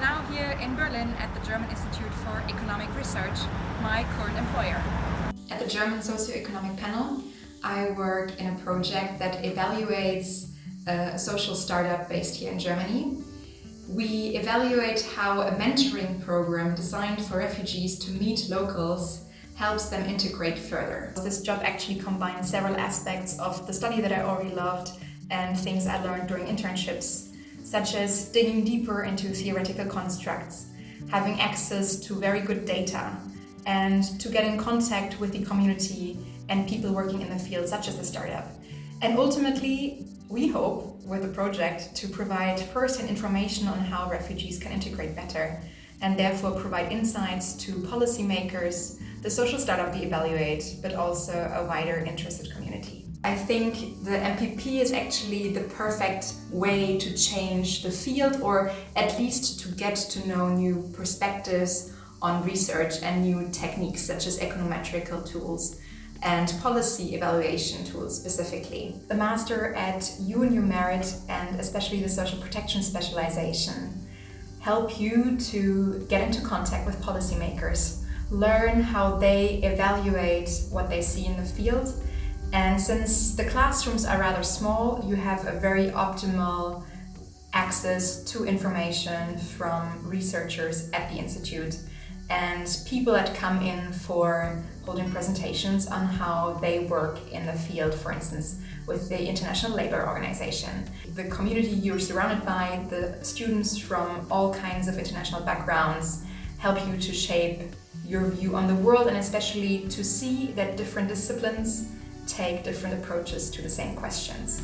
now here in Berlin at the German Institute for Economic Research, my current employer. At the German Socioeconomic Panel, I work in a project that evaluates uh, a social startup based here in Germany. We evaluate how a mentoring program designed for refugees to meet locals helps them integrate further. This job actually combines several aspects of the study that I already loved and things I learned during internships, such as digging deeper into theoretical constructs, having access to very good data, and to get in contact with the community and people working in the field, such as the startup. And ultimately, we hope with the project to provide first-hand information on how refugees can integrate better and therefore provide insights to policymakers, the social startup we evaluate, but also a wider interested community. I think the MPP is actually the perfect way to change the field or at least to get to know new perspectives on research and new techniques such as econometrical tools and policy evaluation tools specifically. The Master at UNU Merit and especially the Social Protection Specialization help you to get into contact with policymakers, learn how they evaluate what they see in the field and since the classrooms are rather small, you have a very optimal access to information from researchers at the Institute and people that come in for holding presentations on how they work in the field, for instance, with the International Labour Organization. The community you're surrounded by, the students from all kinds of international backgrounds, help you to shape your view on the world and especially to see that different disciplines take different approaches to the same questions.